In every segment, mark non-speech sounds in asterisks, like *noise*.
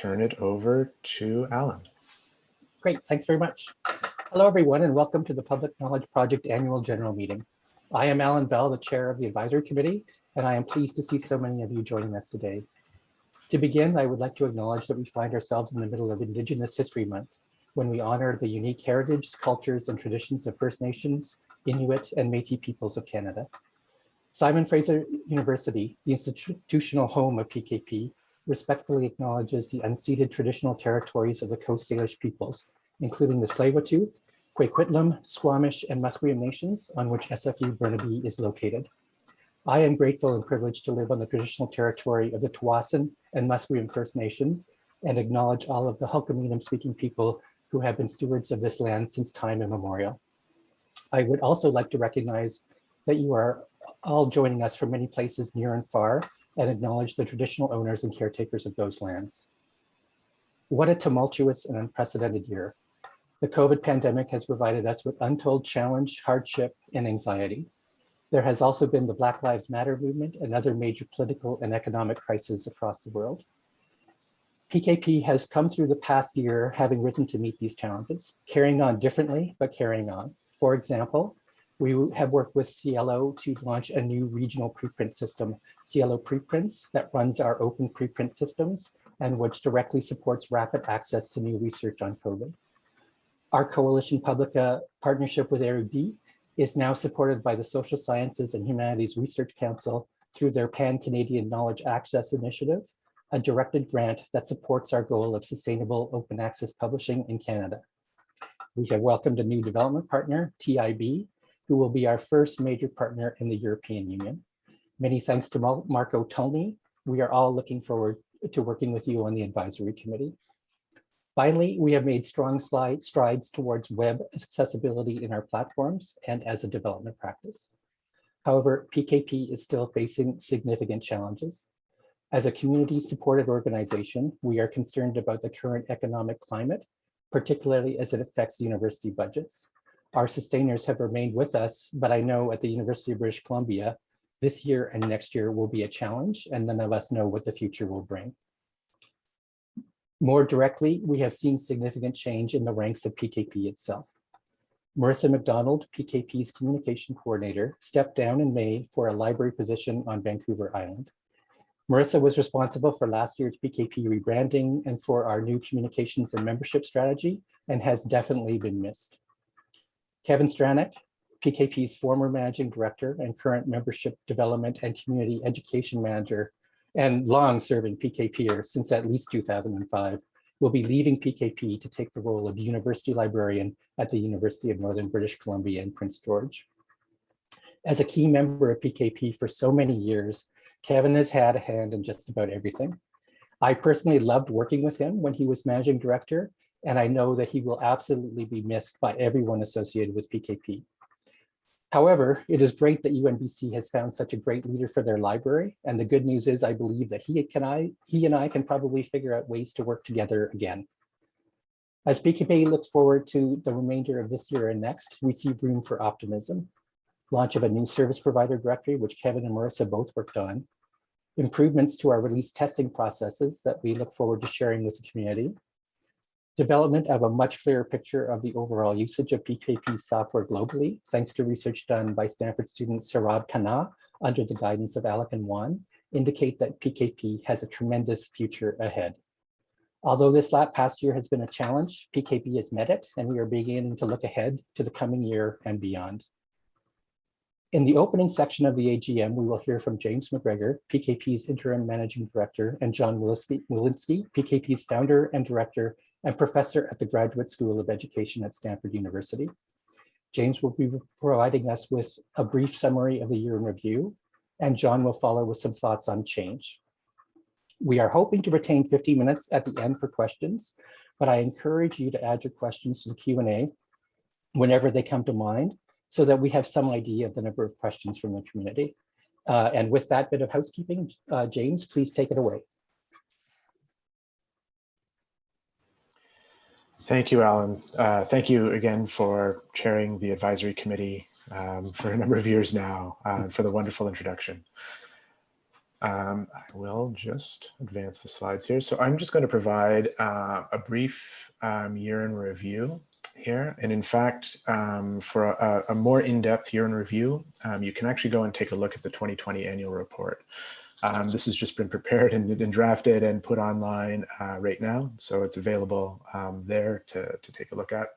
turn it over to Alan. Great, thanks very much. Hello, everyone, and welcome to the Public Knowledge Project Annual General Meeting. I am Alan Bell, the chair of the advisory committee, and I am pleased to see so many of you joining us today. To begin, I would like to acknowledge that we find ourselves in the middle of Indigenous History Month, when we honor the unique heritage, cultures, and traditions of First Nations, Inuit, and Métis peoples of Canada. Simon Fraser University, the institutional home of PKP, respectfully acknowledges the unceded traditional territories of the Coast Salish peoples, including the Tsleil-Waututh, Kwikwetlem, Squamish, and Musqueam nations on which SFU Burnaby is located. I am grateful and privileged to live on the traditional territory of the Tsawwassen and Musqueam First Nations and acknowledge all of the Hul'qumi'num speaking people who have been stewards of this land since time immemorial. I would also like to recognize that you are all joining us from many places near and far and acknowledge the traditional owners and caretakers of those lands. What a tumultuous and unprecedented year. The COVID pandemic has provided us with untold challenge, hardship, and anxiety. There has also been the Black Lives Matter movement and other major political and economic crises across the world. PKP has come through the past year having risen to meet these challenges, carrying on differently, but carrying on. For example, we have worked with SciELO to launch a new regional preprint system, SciELO Preprints, that runs our open preprint systems and which directly supports rapid access to new research on COVID. Our Coalition Publica partnership with Érudit is now supported by the Social Sciences and Humanities Research Council through their Pan-Canadian Knowledge Access Initiative, a directed grant that supports our goal of sustainable open access publishing in Canada. We have welcomed a new development partner, TIB, who will be our first major partner in the European Union. Many thanks to Marco Tullney. We are all looking forward to working with you on the advisory committee. Finally, we have made strong slide, strides towards web accessibility in our platforms and as a development practice. However, PKP is still facing significant challenges. As a community supported organization, we are concerned about the current economic climate, particularly as it affects university budgets. Our sustainers have remained with us, but I know at the University of British Columbia, this year and next year will be a challenge and none of us know what the future will bring. More directly, we have seen significant change in the ranks of PKP itself. Marissa McDonald, PKP's communication coordinator, stepped down in May for a library position on Vancouver Island. Marissa was responsible for last year's PKP rebranding and for our new communications and membership strategy and has definitely been missed. Kevin Stranack, PKP's former managing director and current membership development and community education manager and long serving PKPer since at least 2005, will be leaving PKP to take the role of university librarian at the University of Northern British Columbia in Prince George. As a key member of PKP for so many years, Kevin has had a hand in just about everything. I personally loved working with him when he was managing director and I know that he will absolutely be missed by everyone associated with PKP. However, it is great that UNBC has found such a great leader for their library. And the good news is I believe that he, can I, he and I can probably figure out ways to work together again. As PKP looks forward to the remainder of this year and next, we see room for optimism. Launch of a new service provider directory, which Kevin and Marissa both worked on. Improvements to our release testing processes that we look forward to sharing with the community development of a much clearer picture of the overall usage of PKP software globally, thanks to research done by Stanford student Saurabh Khanna under the guidance of Alec and Juan, indicate that PKP has a tremendous future ahead. Although this past year has been a challenge, PKP has met it, and we are beginning to look ahead to the coming year and beyond. In the opening section of the AGM, we will hear from James MacGregor, PKP's interim managing director, and John Willinsky, PKP's founder and director and professor at the Graduate School of Education at Stanford University. James will be providing us with a brief summary of the year in review, and John will follow with some thoughts on change. We are hoping to retain 15 minutes at the end for questions, but I encourage you to add your questions to the Q&A whenever they come to mind so that we have some idea of the number of questions from the community. Uh, and with that bit of housekeeping, uh, James, please take it away. Thank you, Alan. Uh, thank you again for chairing the advisory committee um, for a number of years now uh, for the wonderful introduction. Um, I will just advance the slides here. So I'm just going to provide uh, a brief um, year in review here. And in fact, um, for a, a, more in-depth year in review, um, you can actually go and take a look at the 2020 annual report. Um, this has just been prepared and, and drafted and put online uh, right now. So it's available um, there to, to take a look at.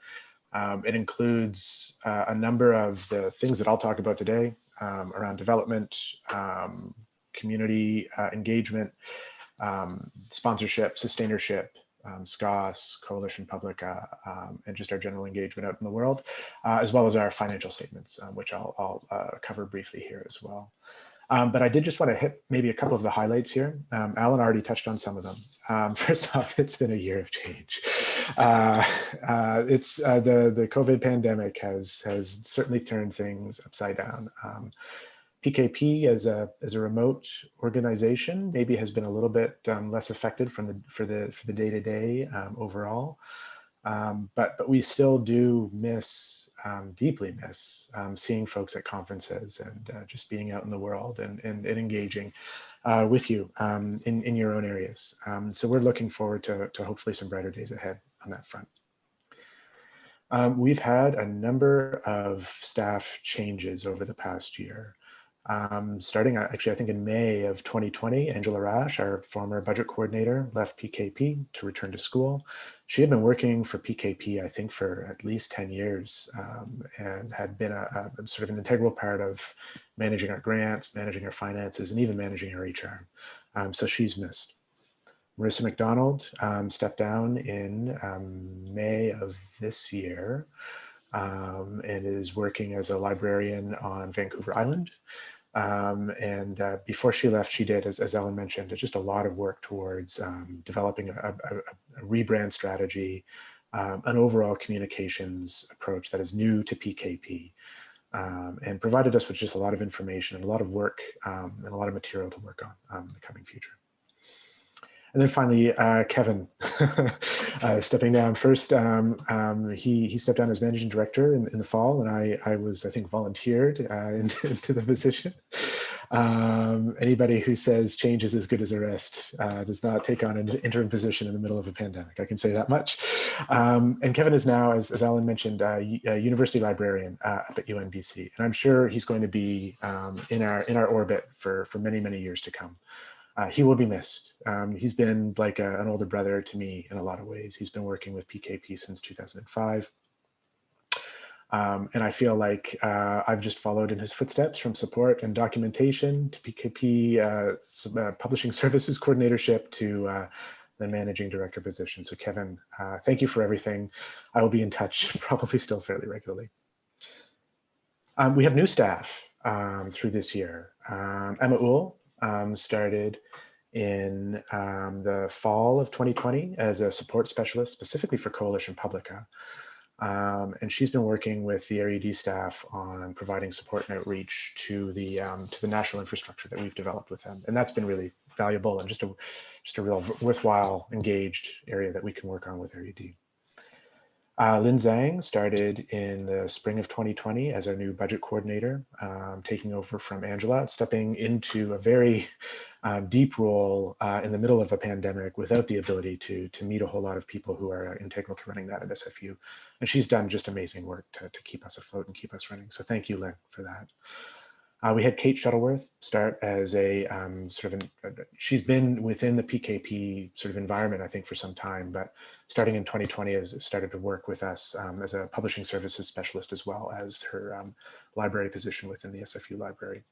Um, it includes uh, a number of the things that I'll talk about today um, around development, um, community uh, engagement, um, sponsorship, sustainership, um, SCOSS, Coalition Publica, um, and just our general engagement out in the world, uh, as well as our financial statements, um, which I'll, I'll uh, cover briefly here as well. Um, but I did just want to hit maybe a couple of the highlights here. Um, Alan already touched on some of them. Um, *laughs* first off, it's been a year of change. Uh, uh, it's uh, the the COVID pandemic has has certainly turned things upside down. PKP as a as a remote organization maybe has been a little bit um, less affected from the for the for the day to day um, overall, um, but but we still do miss um, deeply miss um, seeing folks at conferences and uh, just being out in the world and and, and engaging uh, with you um, in in your own areas. so we're looking forward to to hopefully some brighter days ahead on that front. Um, we've had a number of staff changes over the past year. Um, starting uh, actually, I think in May of 2020, Angela Rash, our former budget coordinator, left PKP to return to school. She had been working for PKP, I think, for at least 10 years um, and had been a, a, sort of an integral part of managing our grants, managing our finances, and even managing our HR. Um, so she's missed. Marissa McDonald um, stepped down in um, May of this year um, and is working as a librarian on Vancouver Island. Um, and uh, before she left, she did, as, as Ellen mentioned, just a lot of work towards um, developing a, a, a, rebrand strategy, um, an overall communications approach that is new to PKP, um, and provided us with just a lot of information and a lot of work um, and a lot of material to work on in the coming future. And then finally, uh, Kevin *laughs* uh, stepping down. First, um, um, he he stepped down as managing director in, in the fall, and I I was I think volunteered uh, *laughs* into, into, the position. Um, anybody who says change is as good as a rest uh, does not take on an interim position in the middle of a pandemic. I can say that much. Um, and Kevin is now, as, as Alan mentioned, a university librarian uh, up at UNBC, and I'm sure he's going to be um, in our in our orbit for for many many years to come uh, he will be missed. Um, he's been like a, an older brother to me in a lot of ways. He's been working with PKP since 2005. Um, and I feel like uh, I've just followed in his footsteps from support and documentation to PKP uh, uh, publishing *laughs* services coordinatorship to uh, the managing director position. So Kevin, uh, thank you for everything. I will be in touch *laughs* probably still fairly regularly. Um, we have new staff um, through this year. Um, Emma Uhl um, started in um, the fall of 2020 as a support specialist specifically for Coalition Publica. Um, and she's been working with the Érudit staff on providing support and outreach to the um, to the national infrastructure that we've developed with them. And that's been really valuable and just a just a real worthwhile engaged area that we can work on with Érudit. Uh, Lin Zhang started in the spring of 2020 as our new budget coordinator, um, taking over from Angela, stepping into a very um, deep role uh, in the middle of a pandemic without the ability to, to meet a whole lot of people who are integral to running that at SFU. And she's done just amazing work to, to keep us afloat and keep us running. So thank you, Lynn, for that. Uh, we had Kate Shuttleworth start as a um, sort of, an, uh, she's been within the PKP sort of environment, I think, for some time, but starting in 2020 has started to work with us um, as a publishing services specialist as well as her um, library position within the SFU library.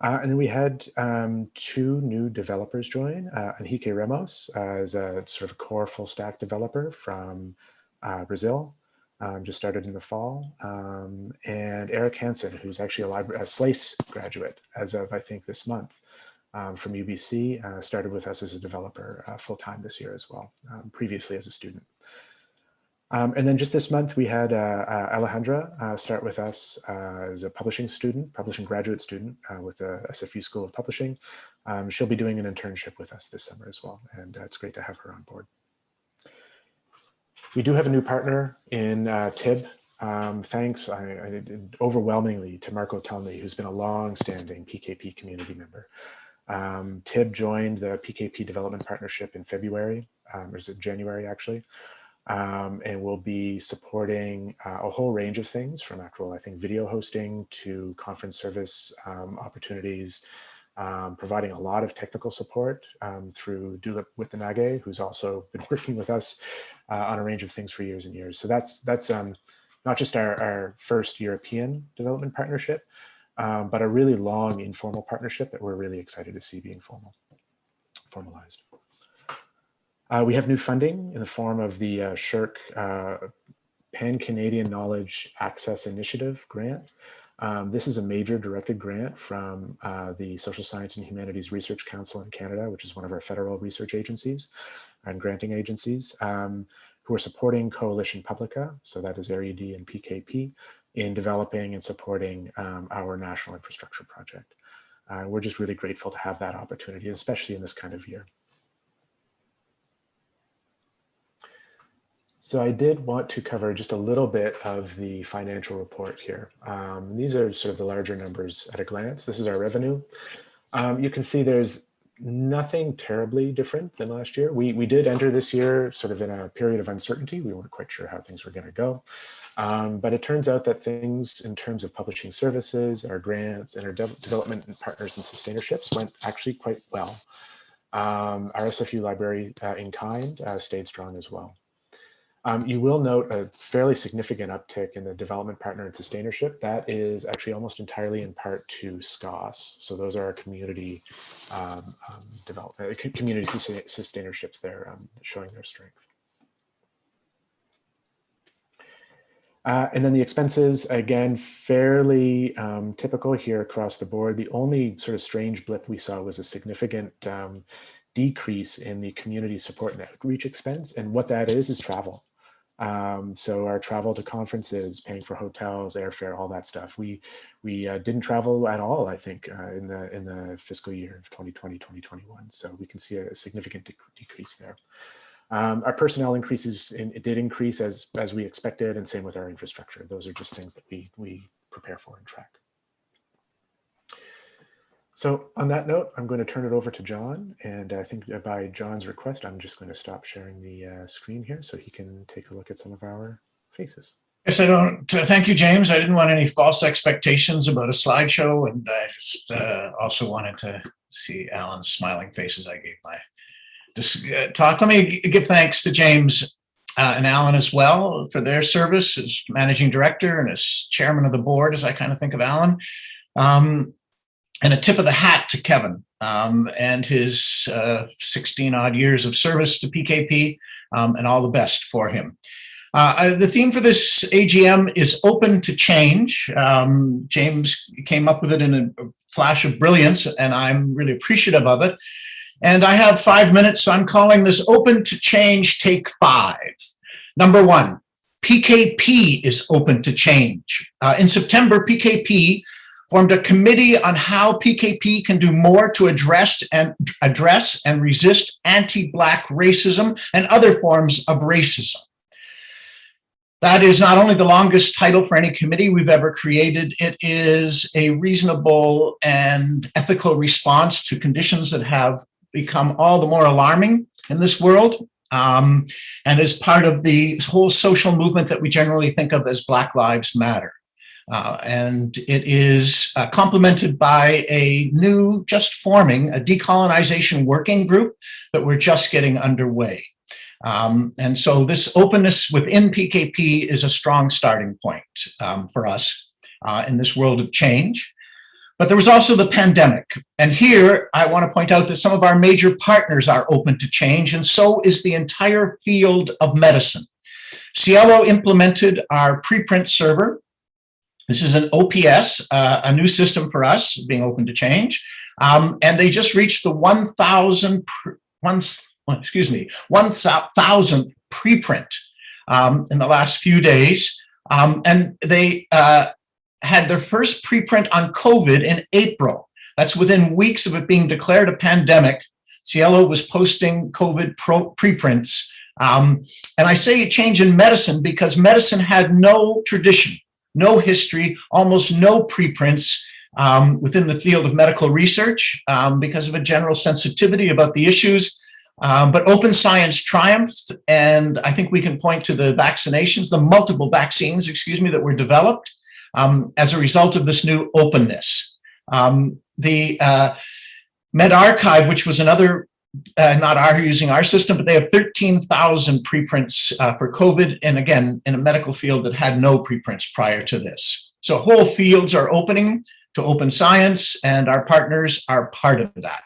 Uh, and then we had um, two new developers join, uh, Enrique Ramos uh, as a sort of core full stack developer from uh, Brazil, um, just started in the fall, um, and Erik Hanson, who's actually a, a SLAIS graduate as of, I think, this month um, from UBC, uh, started with us as a developer uh, full-time this year as well, um, previously as a student. Um, and then just this month, we had uh, uh Alejandra uh, start with us uh, as a publishing student, publishing graduate student with the SFU School of Publishing. Um, she'll be doing an internship with us this summer as well, and it's great to have her on board. We do have a new partner in uh, TIB. Um, thanks I, I, overwhelmingly to Marco Tullney, who's been a long-standing PKP community member. Um, TIB joined the PKP Development Partnership in February, um, or is it January actually, um, and will be supporting uh, a whole range of things from actual, I think, video hosting to conference service um, opportunities, um, providing a lot of technical support um, through Dulip Withanage, who's also *laughs* been working with us uh, on a range of things for years and years. So that's that's um, not just our, our first European development partnership, um, but a really long informal partnership that we're really excited to see being formal, formalized. Uh, we have new funding in the form of the uh, SSHRC uh, Pan-Canadian Knowledge Access Initiative grant. Um, this is a major directed grant from uh, the Social Science and Humanities Research Council in Canada, which is one of our federal research agencies and granting agencies, um, who are supporting Coalition Publica, so that is Érudit and PKP, in developing and supporting um, our national infrastructure project. Uh, we're just really grateful to have that opportunity, especially in this kind of year. So I did want to cover just a little bit of the financial report here. Um, these are sort of the larger numbers at a glance. This is our revenue. Um, you can see there's nothing terribly different than last year. We, we did enter this year sort of in a period of uncertainty. We weren't quite sure how things were going to go. Um, but it turns out that things in terms of publishing services, our grants, and our de development and partners and sustainerships went actually quite well. Um, our SFU library uh, in kind uh, stayed strong as well. Um, you will note a fairly significant uptick in the development partner and sustainership. That is actually almost entirely in part to SCOSS. So those are our community um, um, development, uh, community sustainerships there um, showing their strength. Uh, and then the expenses, again, fairly um, typical here across the board. The only sort of strange blip we saw was a significant um, decrease in the community support and outreach expense. And what that is, is travel. Um, so our travel to conferences, paying for hotels, airfare, all that stuff. We we uh, didn't travel at all, I think, uh, in the in the fiscal year of 2020, 2021. So we can see a, significant de decrease there. Um, our personnel increases, in, it did increase as as we expected, and same with our infrastructure. Those are just things that we we prepare for and track. So on that note, I'm going to turn it over to John. And I think by John's request, I'm just going to stop sharing the uh, screen here so he can take a look at some of our faces. Yes, I don't. Thank you, James. I didn't want any false expectations about a slideshow, and I just uh, also wanted to see Alan's smiling faces. I gave my uh, talk. Let me give thanks to James uh, and Alan as well for their service as managing director and as chairman of the board, as I kind of think of Alan. Um, and a tip of the hat to Kevin um, and his uh, 16 odd years of service to PKP um, and all the best for him. Uh, the theme for this AGM is open to change. Um, James came up with it in a flash of brilliance and I'm really appreciative of it. And I have five minutes, so I'm calling this open to change take five. Number one, PKP is open to change. Uh, in September, PKP formed a committee on how PKP can do more to address and address and resist anti-Black racism and other forms of racism. That is not only the longest title for any committee we've ever created, it is a reasonable and ethical response to conditions that have become all the more alarming in this world um, and is part of the whole social movement that we generally think of as Black Lives Matter. Uh, and it is uh, complemented by a new, just forming, a decolonization working group that we're just getting underway. Um, and so this openness within PKP is a strong starting point um, for us uh, in this world of change. But there was also the pandemic. And here I want to point out that some of our major partners are open to change, and so is the entire field of medicine. SciELO implemented our preprint server this is an OPS, uh, a new system for us, being open to change. Um, and they just reached the 1,000, one, excuse me, 1,000 preprint um, in the last few days. Um, and they uh, had their first preprint on COVID in April. That's within weeks of it being declared a pandemic. SciELO was posting COVID pro preprints. Um, and I say a change in medicine because medicine had no tradition no history, almost no preprints um, within the field of medical research um, because of a general sensitivity about the issues. Um, but open science triumphed, and I think we can point to the vaccinations, the multiple vaccines, excuse me, that were developed um, as a result of this new openness. Um, the uh, medRxiv, which was another, uh, not our using our system, but they have 13,000 preprints uh, for COVID, and again, in a medical field that had no preprints prior to this. So whole fields are opening to open science, and our partners are part of that.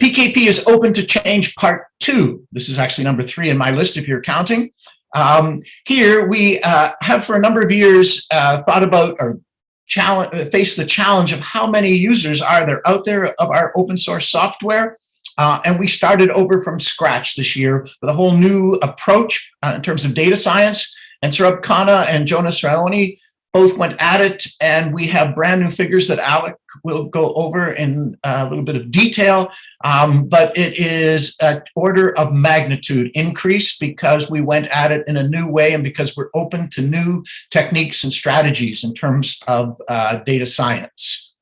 PKP is open to change part two. This is actually number three in my list if you're counting. Um, here we uh, have for a number of years uh, thought about or challenge, face the challenge of how many users are there out there of our open source software. Uh, and we started over from scratch this year with a whole new approach uh, in terms of data science. And Saurabh Khanna and Jonas Raoni both went at it, and we have brand new figures that Alec will go over in a little bit of detail. Um, but it is an order of magnitude increase because we went at it in a new way and because we're open to new techniques and strategies in terms of uh, data science.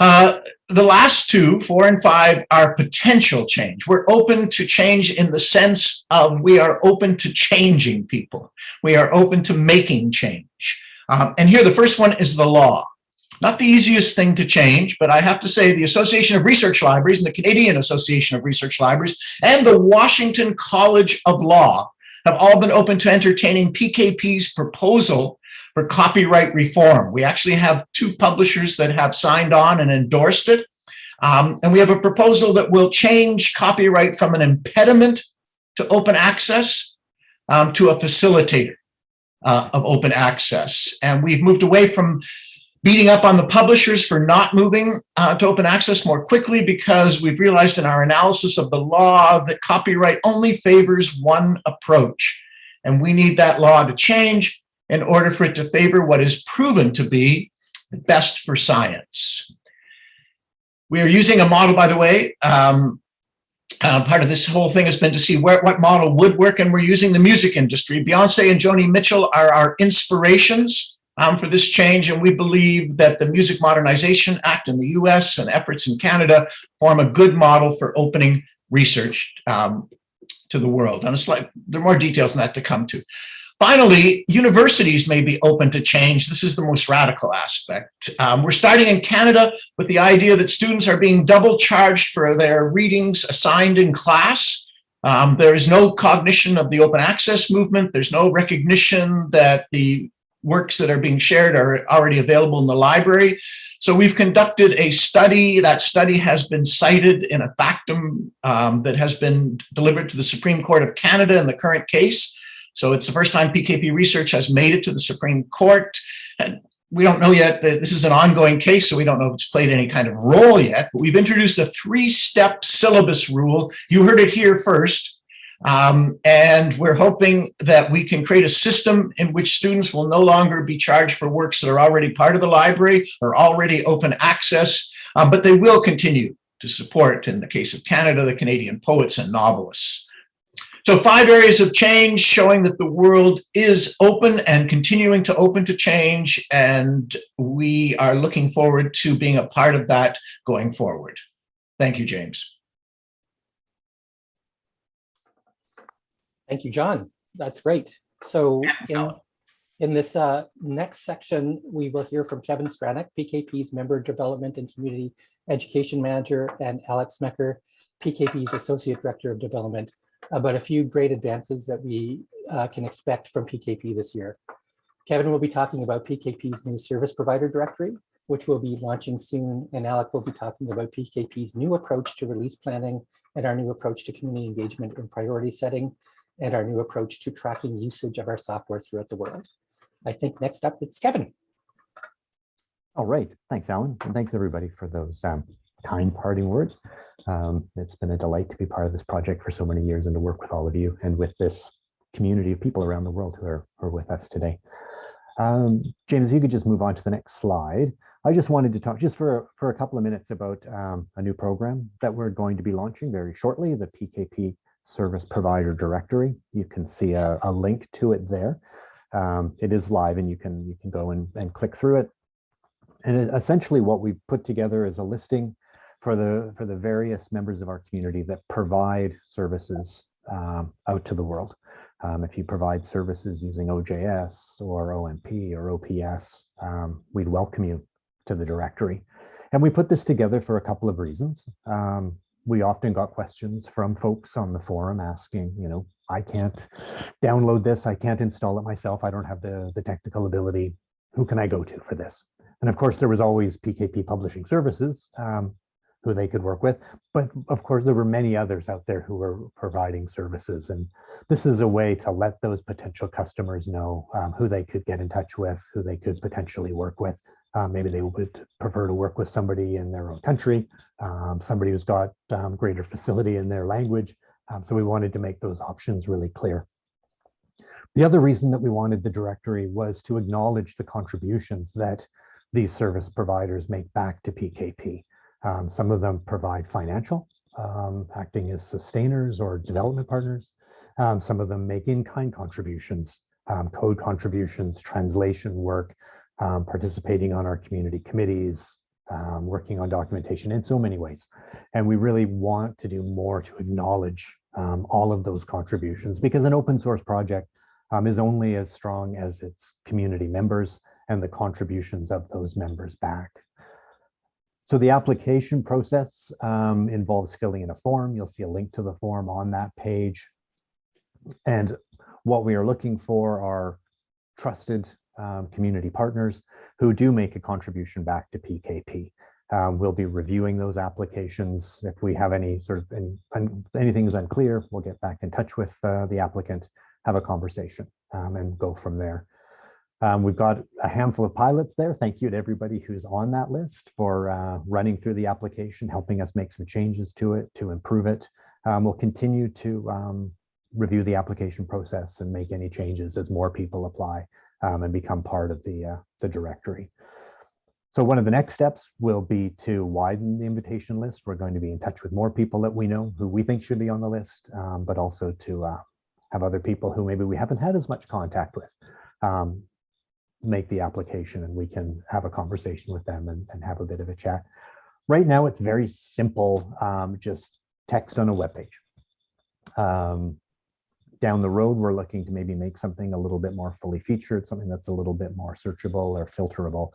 Uh, the last two, four and five, are potential change. We're open to change in the sense of we are open to changing people. We are open to making change. Um, and here, the first one is the law. Not the easiest thing to change, but I have to say the Association of Research Libraries and the Canadian Association of Research Libraries and the Washington College of Law have all been open to entertaining PKP's proposal for copyright reform. We actually have two publishers that have signed on and endorsed it. Um, and we have a proposal that will change copyright from an impediment to open access um, to a facilitator uh, of open access. And we've moved away from beating up on the publishers for not moving uh, to open access more quickly because we've realized in our analysis of the law that copyright only favors one approach. And we need that law to change in order for it to favor what is proven to be best for science. We are using a model, by the way, um, uh, part of this whole thing has been to see where, what model would work, and we're using the music industry. Beyonce and Joni Mitchell are our inspirations um, for this change, and we believe that the Music Modernization Act in the US and efforts in Canada form a good model for opening research um, to the world. And there are more details on that to come to. Finally, universities may be open to change. This is the most radical aspect. Um, we're starting in Canada with the idea that students are being double charged for their readings assigned in class. Um, there is no cognition of the open access movement. There's no recognition that the works that are being shared are already available in the library. So we've conducted a study. That study has been cited in a factum um, that has been delivered to the Supreme Court of Canada in the current case. So it's the first time PKP research has made it to the Supreme Court. And we don't know yet that this is an ongoing case, so we don't know if it's played any kind of role yet, but we've introduced a three-step syllabus rule. You heard it here first. Um, and we're hoping that we can create a system in which students will no longer be charged for works that are already part of the library or already open access, um, but they will continue to support, in the case of Canada, the Canadian poets and novelists. So five areas of change showing that the world is open and continuing to open to change. And we are looking forward to being a part of that going forward. Thank you, James. Thank you, John. That's great. So in, in this uh, next section, we will hear from Kevin Stranack, PKP's Member Development and Community Education Manager, and Alec Smecher, PKP's Associate Director of Development, about a few great advances that we uh, can expect from PKP this year. Kevin will be talking about PKP's new service provider directory, which will be launching soon, and Alec will be talking about PKP's new approach to release planning and our new approach to community engagement and priority setting, and our new approach to tracking usage of our software throughout the world. I think next up, it's Kevin. All right. Thanks, Alan. And thanks, everybody, for those um, kind parting words. Um, it's been a delight to be part of this project for so many years and to work with all of you and with this community of people around the world who are, who are with us today. Um, James, you could just move on to the next slide. I just wanted to talk just for, for a couple of minutes about um, a new program that we're going to be launching very shortly, the PKP Service Provider Directory. You can see a, a link to it there. Um, it is live and you can you can go and, and click through it. And it- essentially what we put together is a listing for the, for the various members of our community that provide services um, out to the world. Um, if you provide services using OJS or OMP or OPS, um, we'd welcome you to the directory. And we put this together for a couple of reasons. Um, we often got questions from folks on the forum asking, you know, I can't download this, I can't install it myself, I don't have the, the technical ability. Who can I go to for this? And of course, there was always PKP Publishing Services, um, who they could work with. But of course, there were many others out there who were providing services. And this is a way to let those potential customers know um, who they could get in touch with, who they could potentially work with. Uh, maybe they would prefer to work with somebody in their own country, um, somebody who's got um, greater facility in their language. Um, so we wanted to make those options really clear. The other reason that we wanted the directory was to acknowledge the contributions that these service providers make back to PKP. Um, some of them provide financial, um, acting as sustainers or development partners. Um, some of them make in-kind contributions, um, code contributions, translation work, um, participating on our community committees, um, working on documentation in so many ways. And we really want to do more to acknowledge all of those contributions because an open source project is only as strong as its community members and the contributions of those members back. So the application process um, involves filling in a form. You'll see a link to the form on that page. And what we are looking for are trusted um, community partners who do make a contribution back to PKP. Um, we'll be reviewing those applications. If we have any sort of any, anything is unclear, we'll get back in touch with uh, the applicant, have a conversation um, and go from there. Um, we've got a handful of pilots there. Thank you to everybody who's on that list for uh, running through the application, helping us make some changes to it to improve it. Um, we'll continue to um, review the application process and make any changes as more people apply um, and become part of the, uh, the directory. So one of the next steps will be to widen the invitation list. We're going to be in touch with more people that we know who we think should be on the list, um, but also to uh, have other people who maybe we haven't had as much contact with um, make the application and we can have a conversation with them and, and have a bit of a chat. Right now, it's very simple, um, just text on a web page. Um, down the road, we're looking to maybe make something a little bit more fully featured, something that's a little bit more searchable or filterable,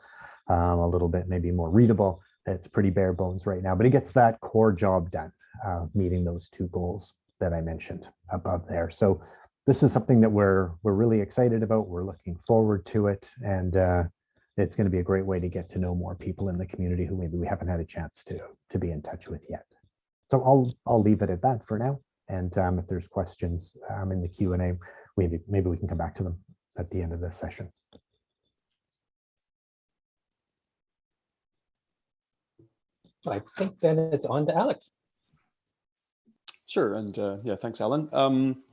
um, a little bit maybe more readable. It's pretty bare bones right now, but it gets that core job done, uh, meeting those two goals that I mentioned above there. So this is something that we're we're really excited about. We're looking forward to it, and uh, it's going to be a great way to get to know more people in the community who maybe we haven't had a chance to to be in touch with yet. So I'll I'll leave it at that for now. And um, if there's questions um, in the Q and A, maybe maybe we can come back to them at the end of this session. I think then it's on to Alex. Sure, and uh, yeah, thanks, Alan. Um,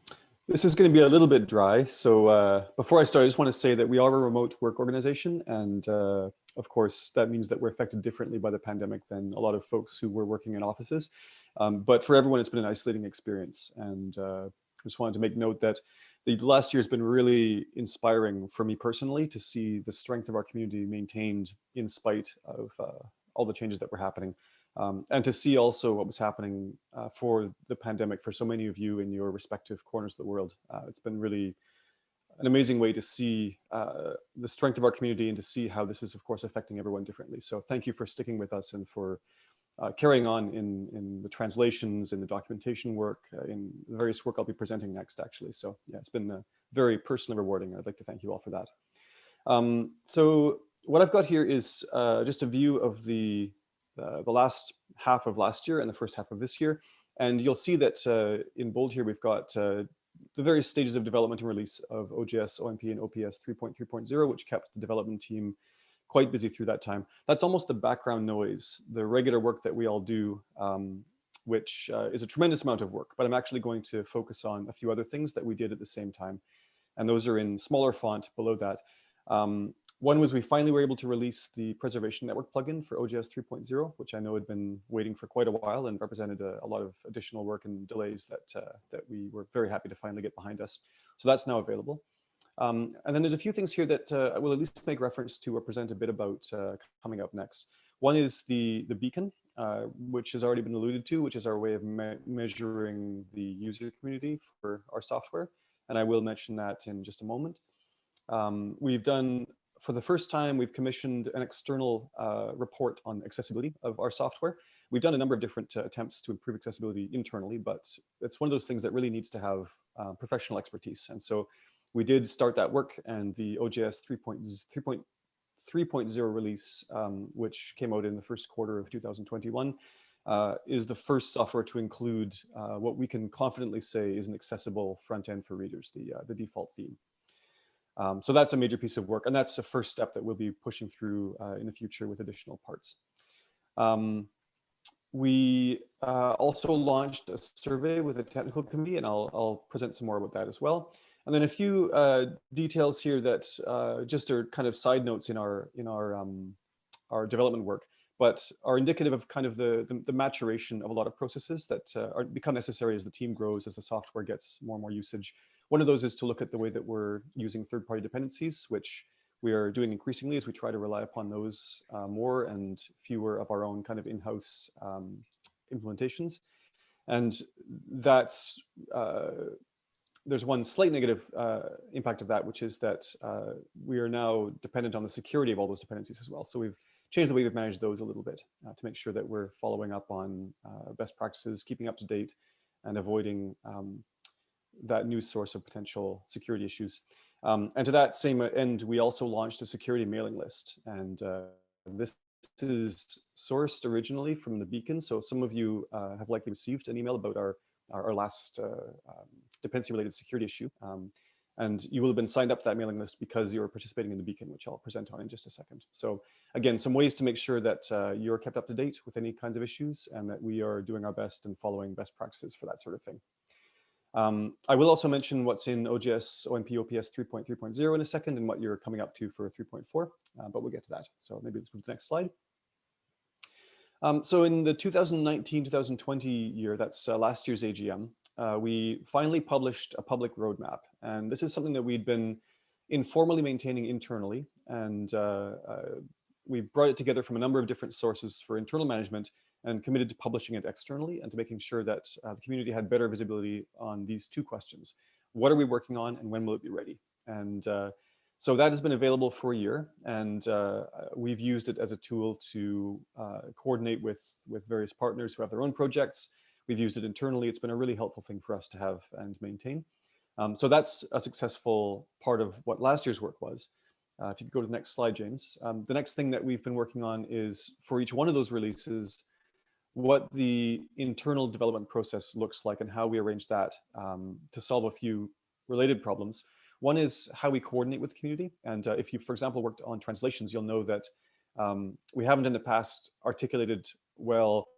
this is going to be a little bit dry. So uh, before I start, I just want to say that we are a remote work organization. And uh, of course, that means that we're affected differently by the pandemic than a lot of folks who were working in offices. Um, but for everyone, it's been an isolating experience. And uh, I just wanted to make note that the last year has been really inspiring for me personally to see the strength of our community maintained in spite of uh, all the changes that were happening. Um, and to see also what was happening uh, for the pandemic for so many of you in your respective corners of the world. Uh, it's been really an amazing way to see uh, the strength of our community and to see how this is, of course, affecting everyone differently. So thank you for sticking with us and for uh, carrying on in, in the translations, in the documentation work, uh, in the various work I'll be presenting next, actually. So yeah, it's been uh, very personally rewarding. I'd like to thank you all for that. Um, so what I've got here is just a view of the uh, the last half of last year and the first half of this year. And you'll see that uh, in bold here, we've got uh, the various stages of development and release of OJS, OMP, and OPS 3.3.0, which kept the development team quite busy through that time. That's almost the background noise, the regular work that we all do, um, which uh, is a tremendous amount of work, but I'm actually going to focus on a few other things that we did at the same time. And those are in smaller font below that. Um, one was we finally were able to release the preservation network plugin for OJS 3.0, which I know had been waiting for quite a while and represented a, a lot of additional work and delays that, uh, that we were very happy to finally get behind us. So that's now available. Um, and then there's a few things here that uh, I will at least make reference to or present a bit about uh, coming up next. One is the, the beacon, uh, which has already been alluded to, which is our way of me measuring the user community for our software. And I will mention that in just a moment. Um, we've done, for the first time, we've commissioned an external uh, report on accessibility of our software. We've done a number of different uh, attempts to improve accessibility internally, but it's one of those things that really needs to have uh, professional expertise. And so we did start that work and the OJS 3.0 release, um, which came out in the first quarter of 2021, uh, is the first software to include uh, what we can confidently say is an accessible front end for readers, the, uh, the default theme. Um, so that's a major piece of work, and that's the first step that we'll be pushing through uh, in the future with additional parts. Um, we uh, also launched a survey with a technical committee, and I'll, I'll present some more about that as well. And then a few uh, details here that uh, just are kind of side notes in our in our um, our development work, but are indicative of kind of the the, the maturation of a lot of processes that uh, are become necessary as the team grows, as the software gets more and more usage. One of those is to look at the way that we're using third-party dependencies, which we are doing increasingly as we try to rely upon those uh, more and fewer of our own kind of in-house um, implementations. And that's uh, there's one slight negative uh, impact of that, which is that uh, we are now dependent on the security of all those dependencies as well. So we've changed the way we've managed those a little bit uh, to make sure that we're following up on uh, best practices, keeping up to date, and avoiding um, that new source of potential security issues. Um, and to that same end, we also launched a security mailing list. And uh, this is sourced originally from the beacon. So some of you uh, have likely received an email about our, our, our last um, dependency related security issue. Um, and you will have been signed up to that mailing list because you're participating in the beacon, which I'll present on in just a second. So again, some ways to make sure that uh, you're kept up to date with any kinds of issues and that we are doing our best and following best practices for that sort of thing. Um, I will also mention what's in OJS OMP OPS 3.3.0 in a second and what you're coming up to for 3.4, uh, but we'll get to that. So maybe let's move to the next slide. Um, so in the 2019-2020 year, that's uh, last year's AGM, uh, we finally published a public roadmap. And this is something that we'd been informally maintaining internally. And uh, uh, we brought it together from a number of different sources for internal management and committed to publishing it externally and to making sure that uh, the community had better visibility on these two questions. What are we working on and when will it be ready? And uh, so that has been available for a year and uh, we've used it as a tool to coordinate with, with various partners who have their own projects We've used it internally. It's been a really helpful thing for us to have and maintain. Um, so that's a successful part of what last year's work was. Uh, if you could go to the next slide, James. Um, the next thing that we've been working on is for each one of those releases, what the internal development process looks like and how we arrange that um, to solve a few related problems. One is how we coordinate with the community. And uh, if you, for example, worked on translations, you'll know that um, we haven't in the past articulated well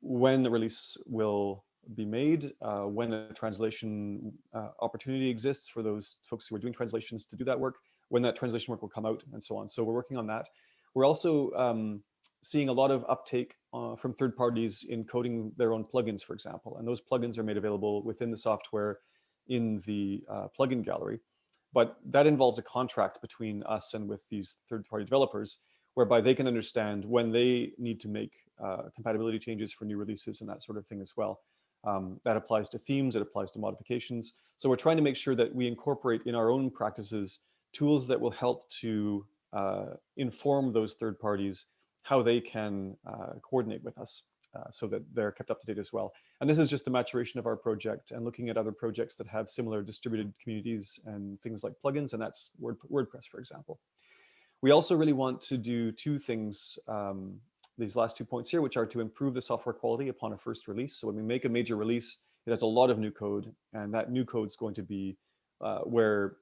when the release will be made, uh, when a translation uh, opportunity exists for those folks who are doing translations to do that work, when that translation work will come out and so on. So we're working on that. We're also um, seeing a lot of uptake uh, from third parties in coding their own plugins, for example. And those plugins are made available within the software in the uh, plugin gallery. But that involves a contract between us and with these third party developers, whereby they can understand when they need to make uh, compatibility changes for new releases and that sort of thing as well. Um, that applies to themes, it applies to modifications. So we're trying to make sure that we incorporate in our own practices tools that will help to uh, inform those third parties how they can uh, coordinate with us uh, so that they're kept up to date as well. And this is just the maturation of our project and looking at other projects that have similar distributed communities and things like plugins, and that's Word, WordPress, for example. We also really want to do two things um, these last two points here, which are to improve the software quality upon a first release. So when we make a major release, it has a lot of new code, and that new code is going to be uh, where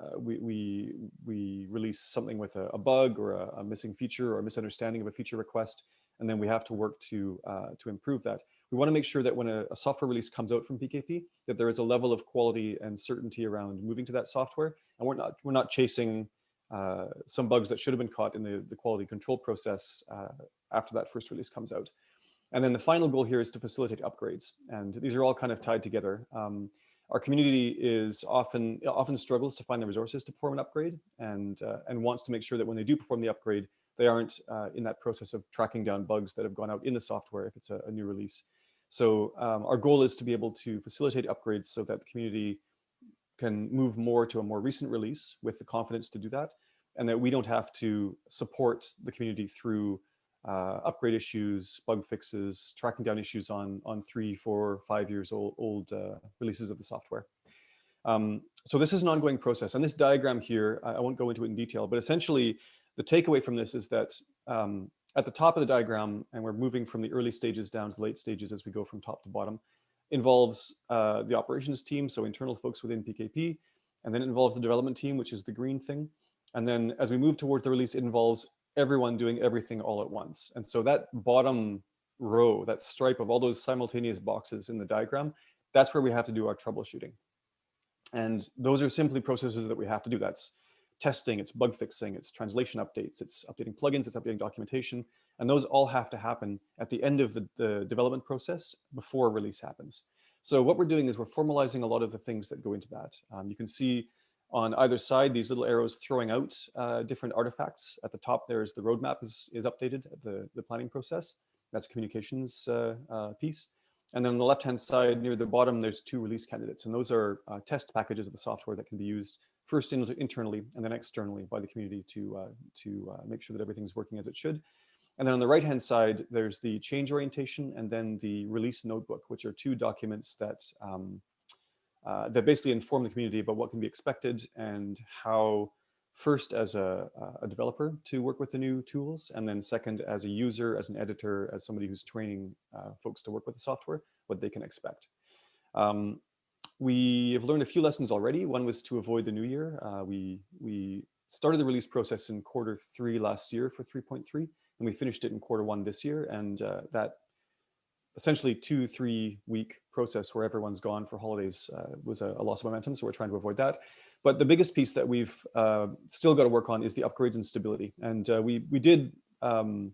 uh, we, we, we release something with a, a bug or a, a, missing feature or a misunderstanding of a feature request, and then we have to work to, uh, to improve that. We want to make sure that when a, a, software release comes out from PKP, that there is a level of quality and certainty around moving to that software, and we're not, we're not chasing uh, some bugs that should have been caught in the, the quality control process uh, after that first release comes out. And then the final goal here is to facilitate upgrades. And these are all kind of tied together. Um, our community is often often struggles to find the resources to perform an upgrade and uh, and wants to make sure that when they do perform the upgrade, they aren't uh, in that process of tracking down bugs that have gone out in the software if it's a, a new release. So um, our goal is to be able to facilitate upgrades so that the community can move more to a more recent release with the confidence to do that, and that we don't have to support the community through uh, upgrade issues, bug fixes, tracking down issues on, on three, four, five years old, old uh, releases of the software. Um, so this is an ongoing process. And this diagram here, I, I won't go into it in detail, but essentially the takeaway from this is that um, at the top of the diagram, and we're moving from the early stages down to late stages as we go from top to bottom, involves uh, the operations team, so internal folks within PKP, and then it involves the development team, which is the green thing. And then as we move towards the release, it involves everyone doing everything all at once. And so that bottom row, that stripe of all those simultaneous boxes in the diagram, that's where we have to do our troubleshooting. And those are simply processes that we have to do. That's testing, it's bug fixing, it's translation updates, it's updating plugins, it's updating documentation. And those all have to happen at the end of the, the development process before release happens. So what we're doing is we're formalizing a lot of the things that go into that. Um, you can see on either side, these little arrows throwing out uh, different artifacts. At the top, there's the roadmap is, is updated, the, the planning process. That's communications uh, uh, piece. And then on the left-hand side, near the bottom, there's two release candidates. And those are uh, test packages of the software that can be used first in, internally and then externally by the community to, uh, to uh, make sure that everything's working as it should. And then on the right-hand side, there's the change orientation and then the release notebook, which are two documents that um, uh, that basically inform the community about what can be expected and how first as a, a, developer to work with the new tools, and then second as a user, as an editor, as somebody who's training uh, folks to work with the software, what they can expect. Um, we have learned a few lessons already. One was to avoid the new year. Uh, we, we started the release process in quarter three last year for 3.3, and we finished it in quarter one this year, and uh, that essentially two, three week process where everyone's gone for holidays uh, was a, a, loss of momentum. So we're trying to avoid that. But the biggest piece that we've uh, still got to work on is the upgrades and stability. And uh, we, we did, um,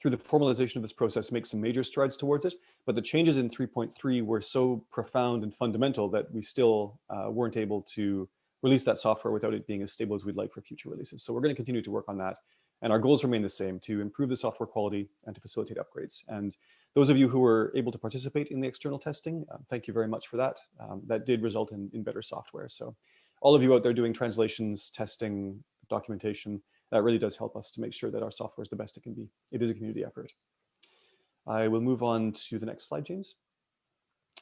through the formalization of this process, make some major strides towards it. But the changes in 3.3 were so profound and fundamental that we still uh, weren't able to release that software without it being as stable as we'd like for future releases. So we're going to continue to work on that. And our goals remain the same, to improve the software quality and to facilitate upgrades. And those of you who were able to participate in the external testing, um, thank you very much for that. Um, that did result in, in better software. So all of you out there doing translations, testing, documentation, that really does help us to make sure that our software is the best it can be. It is a community effort. I will move on to the next slide, James.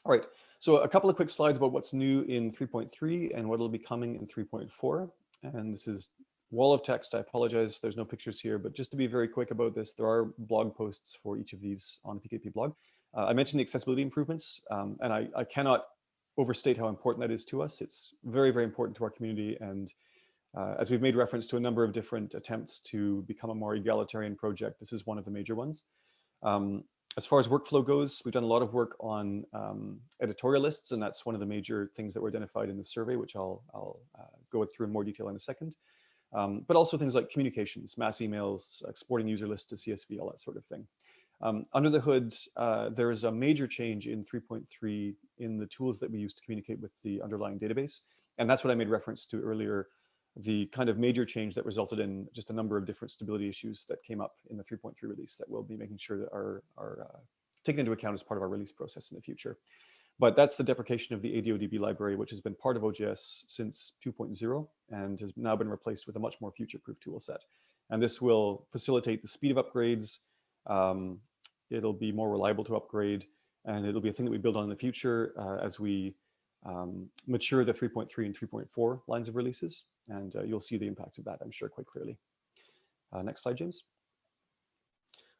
All right, so a couple of quick slides about what's new in 3.3 and what will be coming in 3.4. And this is wall of text. I apologize, there's no pictures here, but just to be very quick about this, there are blog posts for each of these on the PKP blog. Uh, I mentioned the accessibility improvements, um, and I, I, cannot overstate how important that is to us. It's very, very important to our community. And uh, as we've made reference to a number of different attempts to become a more egalitarian project, this is one of the major ones. Um, as far as workflow goes, we've done a lot of work on um, editorial lists, and that's one of the major things that were identified in the survey, which I'll, I'll uh, go through in more detail in a second um, but also things like communications, mass emails, exporting user lists to CSV, all that sort of thing. Um, under the hood, uh, there is a major change in 3.3 in the tools that we use to communicate with the underlying database. And that's what I made reference to earlier, the kind of major change that resulted in just a number of different stability issues that came up in the 3.3 release that we'll be making sure that are, are uh, taken into account as part of our release process in the future. But that's the deprecation of the ADODB library, which has been part of OJS since 2.0 and has now been replaced with a much more future-proof tool set. And this will facilitate the speed of upgrades. Um, it'll be more reliable to upgrade, and it'll be a thing that we build on in the future uh, as we um, mature the 3.3 and 3.4 lines of releases. And uh, you'll see the impacts of that, I'm sure, quite clearly. Uh, next slide, James.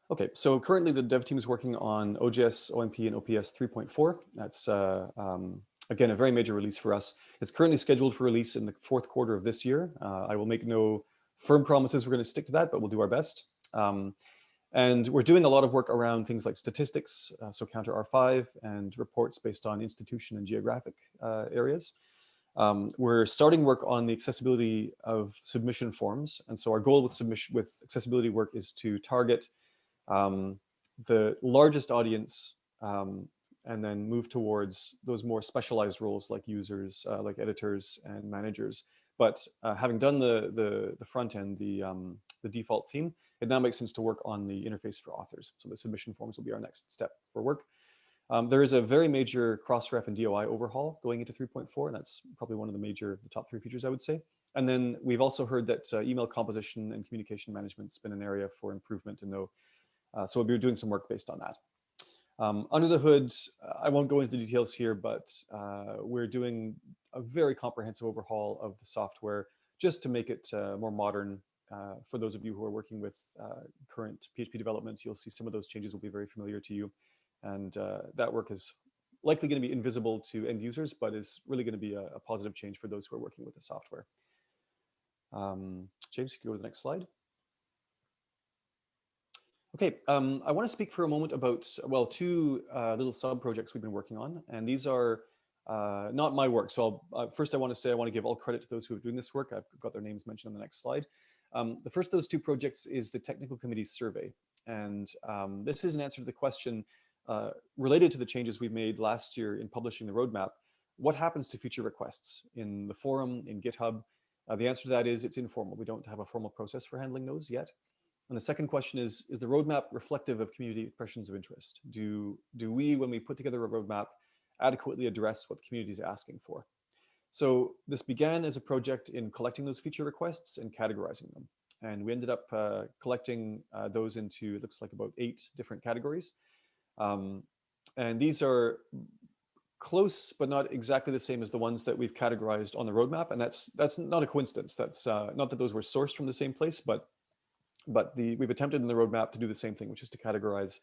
Okay, so currently the dev team is working on OJS, OMP, and OPS 3.4. That's, uh, um, again, a very major release for us. It's currently scheduled for release in the fourth quarter of this year. Uh, I will make no firm promises we're going to stick to that, but we'll do our best. Um, and we're doing a lot of work around things like statistics, uh, so counter R5, and reports based on institution and geographic uh, areas. Um, we're starting work on the accessibility of submission forms. And so our goal with submission with accessibility work is to target um, the largest audience um, and then move towards those more specialized roles like users, uh, like editors and managers. But uh, having done the, the, the front end, the, um, the default theme, it now makes sense to work on the interface for authors. So the submission forms will be our next step for work. Um, there is a very major Crossref and DOI overhaul going into 3.4, and that's probably one of the major, the top three features, I would say. And then we've also heard that uh, email composition and communication management's been an area for improvement to know. Uh, so we'll be doing some work based on that. Um, under the hood, uh, I won't go into the details here, but uh, we're doing a very comprehensive overhaul of the software just to make it uh, more modern. Uh, for those of you who are working with current PHP development, you'll see some of those changes will be very familiar to you. And uh, that work is likely going to be invisible to end users, but is really going to be a, a positive change for those who are working with the software. Um, James, you can go to the next slide. Okay, um, I want to speak for a moment about, well, two uh, little sub-projects we've been working on, and these are uh, not my work. So uh, first I want to say I want to give all credit to those who are doing this work. I've got their names mentioned on the next slide. Um, the first of those two projects is the technical committee survey. And um, this is an answer to the question, uh, related to the changes we made last year in publishing the roadmap, what happens to future requests in the forum, in GitHub? Uh, the answer to that is it's informal. We don't have a formal process for handling those yet. And the second question is, is the roadmap reflective of community expressions of interest? Do, do we, when we put together a roadmap, adequately address what the community is asking for? So this began as a project in collecting those feature requests and categorizing them. And we ended up uh, collecting uh, those into, it looks like about eight different categories. Um, and these are close, but not exactly the same as the ones that we've categorized on the roadmap. And that's that's not a coincidence. That's uh, not that those were sourced from the same place, but but the we've attempted in the roadmap to do the same thing, which is to categorize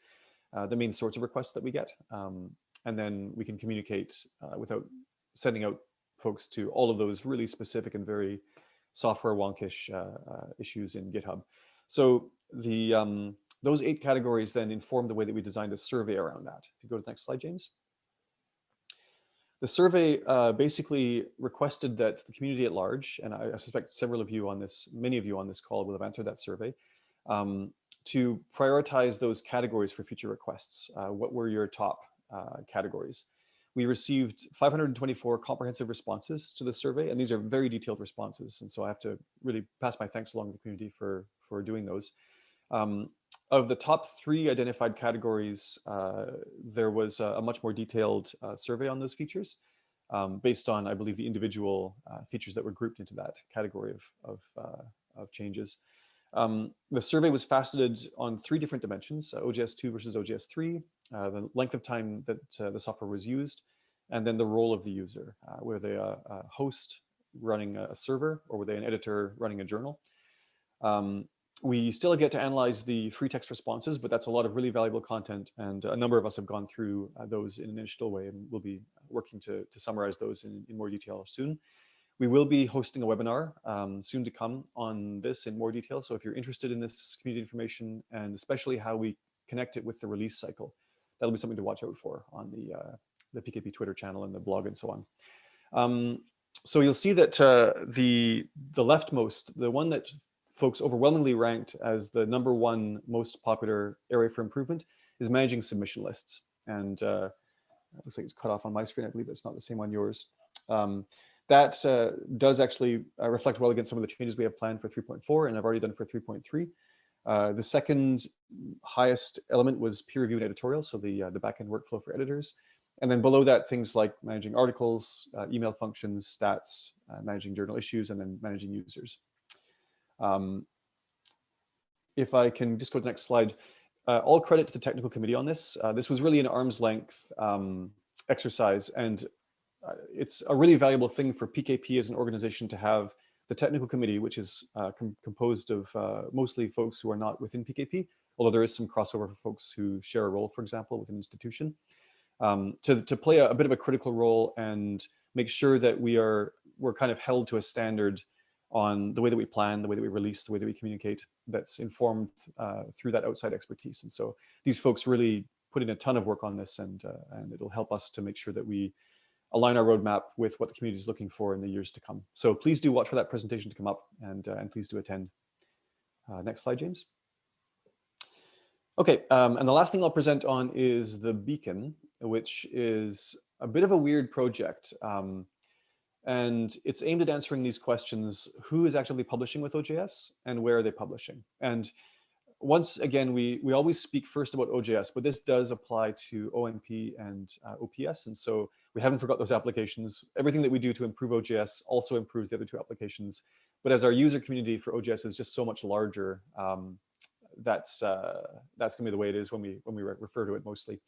uh, the main sorts of requests that we get. Um, and then we can communicate uh, without sending out folks to all of those really specific and very software wonkish uh, uh, issues in GitHub. So the um, those eight categories then inform the way that we designed a survey around that. If you go to the next slide, James. The survey uh, basically requested that the community at large, and I, I, suspect several of you on this, many of you on this call will have answered that survey, um, to prioritize those categories for future requests. Uh, what were your top uh, categories? We received 524 comprehensive responses to the survey, and these are very detailed responses. And so I have to really pass my thanks along to the community for, for doing those. Um, of the top three identified categories, uh, there was a, a, much more detailed uh, survey on those features um, based on, I believe, the individual uh, features that were grouped into that category of, of, uh, of changes. Um, the survey was faceted on three different dimensions, uh, OJS2 versus OJS3, uh, the length of time that the software was used, and then the role of the user. were they a, a, host running a server or were they an editor running a journal? Um, we still get to analyze the free text responses, but that's a lot of really valuable content. And a number of us have gone through uh, those in an initial way, and we'll be working to, to summarize those in, in more detail soon. We will be hosting a webinar um, soon to come on this in more detail. So if you're interested in this community information and especially how we connect it with the release cycle, that'll be something to watch out for on the, uh, the PKP Twitter channel and the blog and so on. Um, so you'll see that uh, the, the leftmost, the one that folks overwhelmingly ranked as the number one most popular area for improvement is managing submission lists. And uh, it looks like it's cut off on my screen. I believe it's not the same on yours. Um, that uh, does actually uh, reflect well against some of the changes we have planned for 3.4 and I've already done for 3.3. Uh, the second highest element was peer review and editorial, so the, uh, the backend workflow for editors. And then below that, things like managing articles, uh, email functions, stats, uh, managing journal issues, and then managing users. Um, if I can just go to the next slide, all credit to the technical committee on this. This was really an arm's length um, exercise, and uh, it's a really valuable thing for PKP as an organization to have the technical committee, which is uh, com composed of uh, mostly folks who are not within PKP, although there is some crossover for folks who share a role, for example, with an institution, um, to, to play a, a, bit of a critical role and make sure that we are we're kind of held to a standard on the way that we plan, the way that we release, the way that we communicate that's informed uh, through that outside expertise. And so these folks really put in a ton of work on this and, uh, and it'll help us to make sure that we align our roadmap with what the community is looking for in the years to come. So please do watch for that presentation to come up and, uh, and please do attend. Uh, next slide, James. Okay, um, and the last thing I'll present on is the beacon. which is a bit of a weird project. Um, and it's aimed at answering these questions, who is actively publishing with OJS and where are they publishing? And once again, we, we always speak first about OJS, but this does apply to OMP and uh, OPS. And so we haven't forgot those applications. Everything that we do to improve OJS also improves the other two applications. But as our user community for OJS is just so much larger, um, that's uh, that's gonna be the way it is when we when we re refer to it mostly.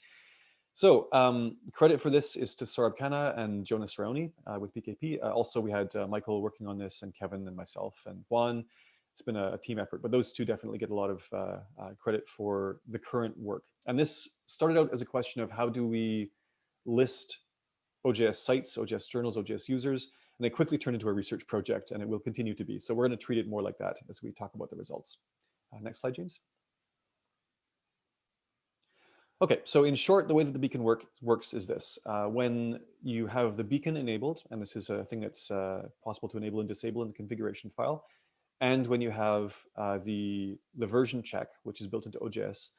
So um, credit for this is to Saurabh Khanna and Jonas Raoni uh, with PKP. Uh, also, we had uh, Michael working on this and Kevin and myself and Juan. It's been a, a team effort, but those two definitely get a lot of uh, uh, credit for the current work. And this started out as a question of how do we list OJS sites, OJS journals, OJS users, and they quickly turned into a research project and it will continue to be. So we're gonna treat it more like that as we talk about the results. Uh, next slide, James. Okay, so in short, the way that the beacon work, works is this. Uh, when you have the beacon enabled, and this is a thing that's uh, possible to enable and disable in the configuration file, and when you have uh, the, the version check, which is built into OJS,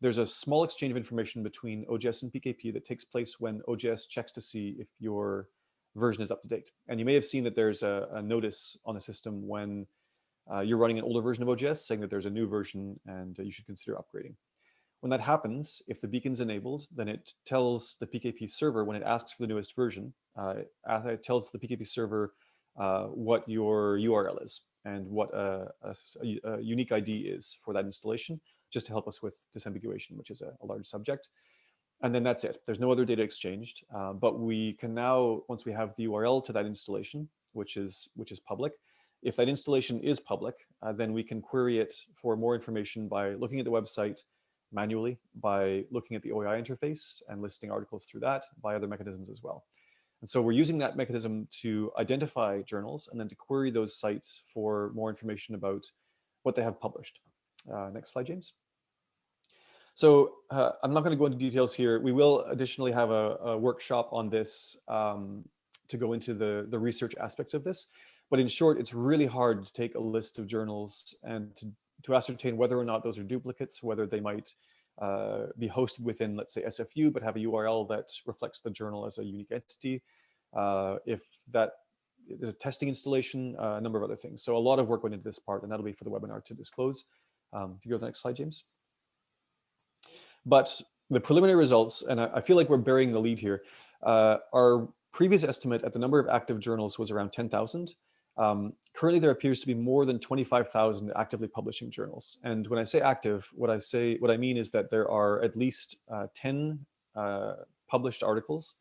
there's a small exchange of information between OJS and PKP that takes place when OJS checks to see if your version is up to date. And you may have seen that there's a, a notice on the system when uh, you're running an older version of OJS saying that there's a new version and uh, you should consider upgrading. When that happens, if the beacon's enabled, then it tells the PKP server when it asks for the newest version, uh, it tells the PKP server uh, what your URL is and what a, a, a, unique ID is for that installation, just to help us with disambiguation, which is a, a large subject. And then that's it. There's no other data exchanged, uh, but we can now, once we have the URL to that installation, which is which is public, if that installation is public, uh, then we can query it for more information by looking at the website manually, by looking at the OAI interface and listing articles through that, by other mechanisms as well. And so we're using that mechanism to identify journals and then to query those sites for more information about what they have published. Uh, next slide, James. So uh, I'm not going to go into details here. We will additionally have a, a workshop on this um, to go into the, the research aspects of this. But in short, it's really hard to take a list of journals and to, to ascertain whether or not those are duplicates, whether they might uh, be hosted within, let's say, SFU, but have a URL that reflects the journal as a unique entity. Uh, if that is a testing installation, uh, a number of other things. So a lot of work went into this part, and that'll be for the webinar to disclose. Um, if you go to the next slide, James. But the preliminary results, and I, I feel like we're burying the lead here, uh, our previous estimate at the number of active journals was around 10,000. Um, currently, there appears to be more than 25,000 actively publishing journals. And when I say active, what I say, what I mean is that there are at least uh, 10 uh, published articles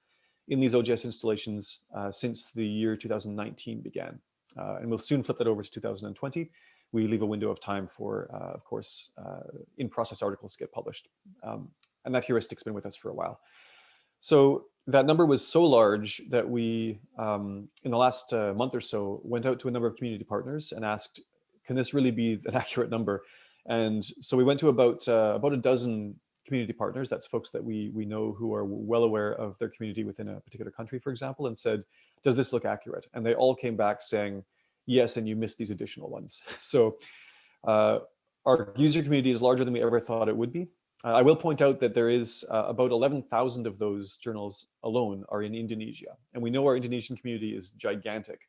in these OJS installations uh, since the year 2019 began. Uh, and we'll soon flip that over to 2020. We leave a window of time for, uh, of course, uh, in-process articles to get published. Um, and that heuristic's been with us for a while. So that number was so large that we, um, in the last uh, month or so, went out to a number of community partners and asked, can this really be an *laughs* accurate number? And so we went to about uh, about a dozen community partners, that's folks that we, we know who are well aware of their community within a particular country, for example, and said, does this look accurate? And they all came back saying, yes, and you missed these additional ones. *laughs* So uh, our user community is larger than we ever thought it would be. Uh, I will point out that there is uh, about 11,000 of those journals alone are in Indonesia. And we know our Indonesian community is gigantic.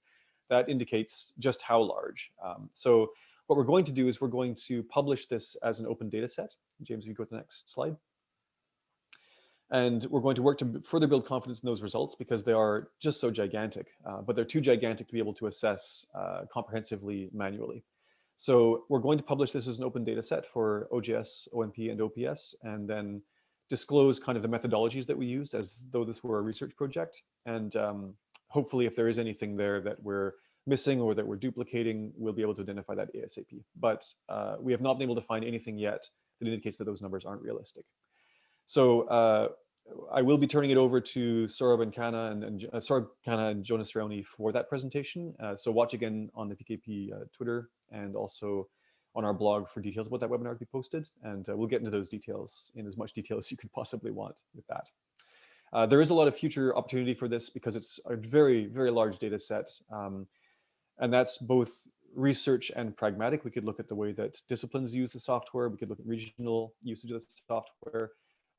That indicates just how large. Um, so what we're going to do is we're going to publish this as an open data set. James, if you go to the next slide. And we're going to work to further build confidence in those results because they are just so gigantic, uh, but they're too gigantic to be able to assess uh, comprehensively manually. So we're going to publish this as an open data set for OJS, OMP, and OPS, and then disclose kind of the methodologies that we used as though this were a research project. And um, hopefully if there is anything there that we're missing or that we're duplicating, we'll be able to identify that ASAP. But uh, we have not been able to find anything yet that indicates that those numbers aren't realistic. So uh, I will be turning it over to Saurabh and Khanna and, and uh, Saurabh Khanna and Jonas Raoni for that presentation. Uh, so watch again on the PKP uh, Twitter and also on our blog for details about that webinar to be posted. And uh, we'll get into those details in as much detail as you could possibly want with that. Uh, there is a lot of future opportunity for this because it's a very, very large data set. Um, and that's both research and pragmatic. We could look at the way that disciplines use the software. We could look at regional usage of the software.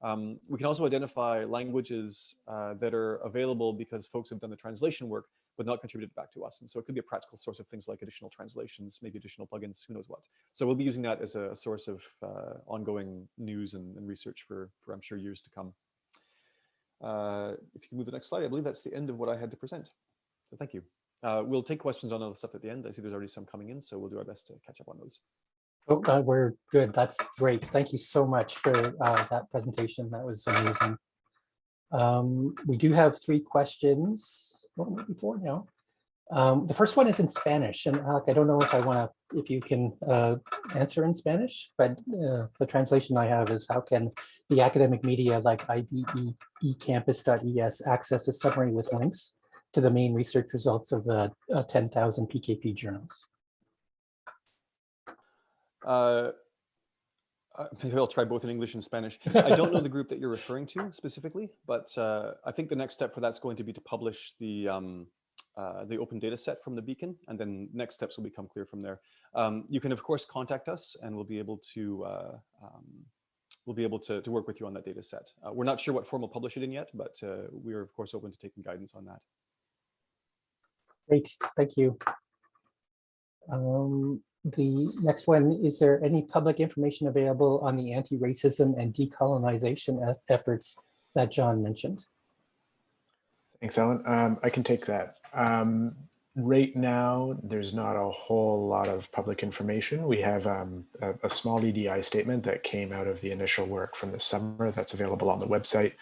Um, we can also identify languages uh, that are available because folks have done the translation work, but not contributed back to us. And so it could be a practical source of things like additional translations, maybe additional plugins, who knows what. So we'll be using that as a source of uh, ongoing news and, and, research for, for, I'm sure, years to come. Uh, if you can move the next slide, I believe that's the end of what I had to present. So thank you. Uh, we'll take questions on other stuff at the end. I see there's already some coming in, so we'll do our best to catch up on those. Oh, uh, we're good. That's great. Thank you so much for uh, that presentation. That was amazing. Um, we do have three questions, maybe four now. Um, the first one is in Spanish, and Alec, I don't know if I want to, if you can uh, answer in Spanish, but uh, the translation I have is how can the academic media like IBE ecampus.es access a summary with links to the main research results of the uh, 10,000 PKP journals? Uh, uh, *laughs* maybe I'll try both in English and Spanish. I don't know the group that you're referring to specifically, but uh, I think the next step for that's going to be to publish the um, uh, the open data set from the beacon, and then next steps will become clear from there. Um, you can, of course, contact us, and we'll be able to uh, um, we'll be able to, to work with you on that data set. Uh, we're not sure what form we'll publish it in yet, but uh, we are, of course, open to taking guidance on that. Great, thank you. Um, the next one, is there any public information available on the anti-racism and decolonization efforts that John mentioned? Thanks, Alan. Um, I can take that. Um, right now, there's not a whole lot of public information. We have um, a, a, small EDI statement that came out of the initial work from the summer that's available on the website.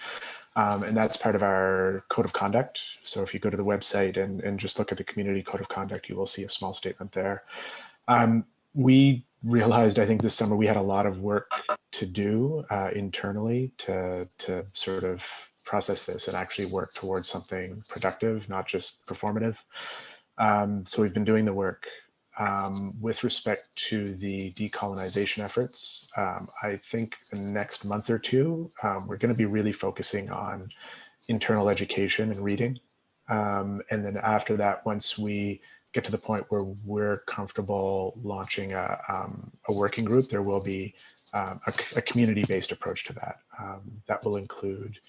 Um, and that's part of our code of conduct. So if you go to the website and, and just look at the community code of conduct, you will see a small statement there. Um, we realized, I think this summer, we had a lot of work to do uh, internally to, to sort of process this and actually work towards something productive, not just performative. Um, so we've been doing the work. Um, with respect to the decolonization efforts, um, I think the next month or two, um, we're going to be really focusing on internal education and reading. Um, and then after that, once we get to the point where we're comfortable launching a, um, a working group, there will be um, a, a community-based approach to that. Um, that will include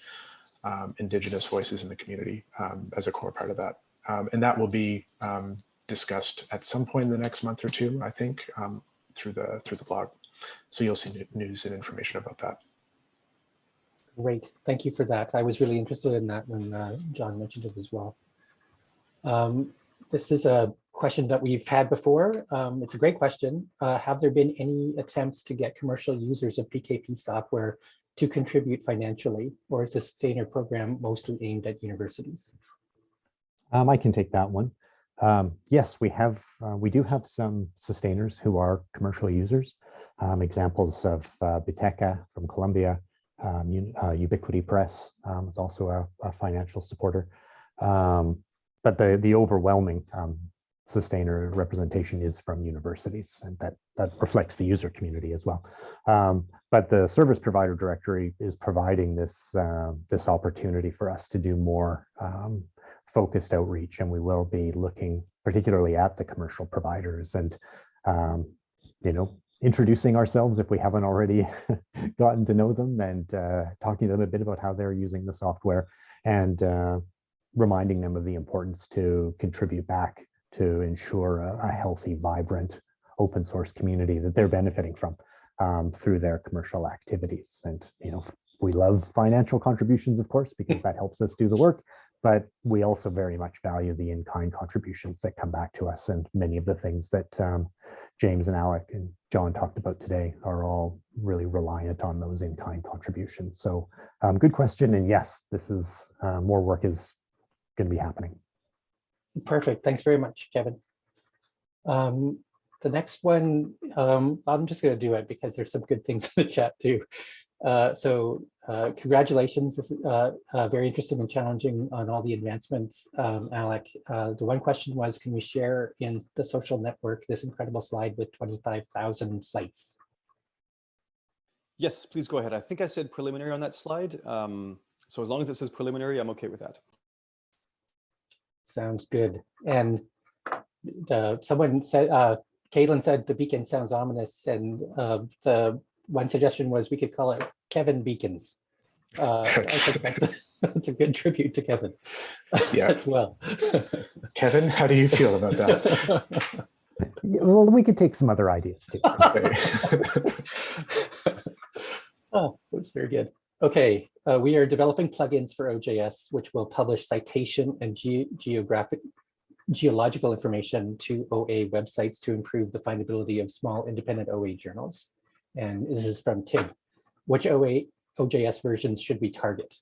um, Indigenous voices in the community um, as a core part of that. Um, and that will be discussed at some point in the next month or two, I think, through the through the blog. So you'll see news and information about that. Great, thank you for that. I was really interested in that when uh, John mentioned it as well. Um, this is a question that we've had before. Um, it's a great question. Uh, have there been any attempts to get commercial users of PKP software to contribute financially, or is the sustainer program mostly aimed at universities? Um, I can take that one. Um, yes, we have. Uh, we do have some sustainers who are commercial users. Um, examples of uh, Biteca from Colombia, um, uh, Ubiquity Press um, is also a, a financial supporter. Um, but the the overwhelming um, sustainer representation is from universities, and that that reflects the user community as well. Um, but the service provider directory is providing this uh, this opportunity for us to do more um, focused outreach, and we will be looking particularly at the commercial providers and um, you know introducing ourselves if we haven't already *laughs* gotten to know them and uh, talking to them a bit about how they're using the software and uh, reminding them of the importance to contribute back to ensure a, a healthy, vibrant open source community that they're benefiting from um, through their commercial activities. And, you know, we love financial contributions, of course, because that helps us do the work, but we also very much value the in-kind contributions that come back to us. And many of the things that um, James and Alec and John talked about today are all really reliant on those in-kind contributions. So um, good question. And yes, this is uh, more work is going to be happening. Perfect. Thanks very much, Kevin. Um, the next one, um, I'm just going to do it because there's some good things *laughs* in the chat too. Uh, so uh, congratulations. This is uh, uh very interesting and challenging on all the advancements, um, Alec. Uh, the one question was, can we share in the social network this incredible slide with 25,000 sites? Yes, please go ahead. I think I said preliminary on that slide. Um, so as long as it says preliminary, I'm okay with that. Sounds good. And the, someone said, uh, Caitlin said the beacon sounds ominous, and uh, the one suggestion was we could call it Kevin Beacons. Uh, I think *laughs* that's a, that's a good tribute to Kevin *laughs* Yeah. as well. Kevin, how do you feel about that? Well, we could take some other ideas too. *laughs* Okay. Oh, that's very good. Okay, uh, we are developing plugins for OJS, which will publish citation and ge- geographic geological information to OA websites to improve the findability of small independent OA journals. And this is from Tim. Which OA OJS versions should we target?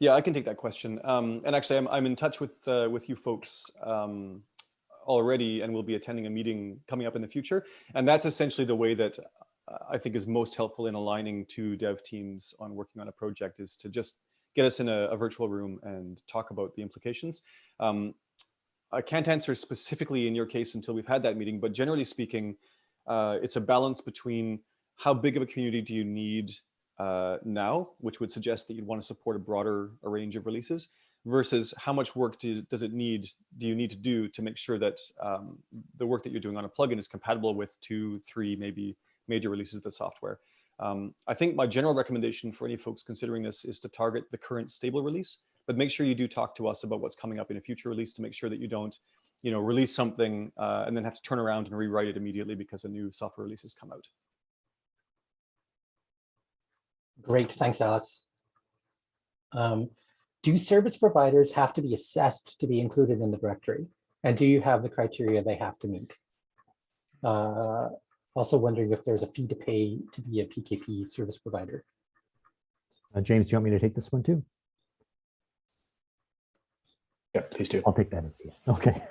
Yeah, I can take that question. Um, and actually, I'm, I'm in touch with uh, with you folks um, already, and we'll be attending a meeting coming up in the future. And that's essentially the way that I think is most helpful in aligning two dev teams on working on a project is to just get us in a, a virtual room and talk about the implications. Um, I can't answer specifically in your case until we've had that meeting, but generally speaking, uh, it's a balance between how big of a community do you need uh, now, which would suggest that you'd want to support a broader a range of releases, versus how much work do, does it need, do you need to do to make sure that um, the work that you're doing on a plugin is compatible with two, three, maybe major releases of the software. Um, I think my general recommendation for any folks considering this is to target the current stable release, but make sure you do talk to us about what's coming up in a future release to make sure that you don't, you know, release something uh, and then have to turn around and rewrite it immediately because a new software release has come out. Great, thanks, Alec. Um, do service providers have to be assessed to be included in the directory? And do you have the criteria they have to meet? Uh, also wondering if there's a fee to pay to be a PKP service provider. Uh, James, do you want me to take this one too? Yeah, please do. I'll take that as a yes. Okay.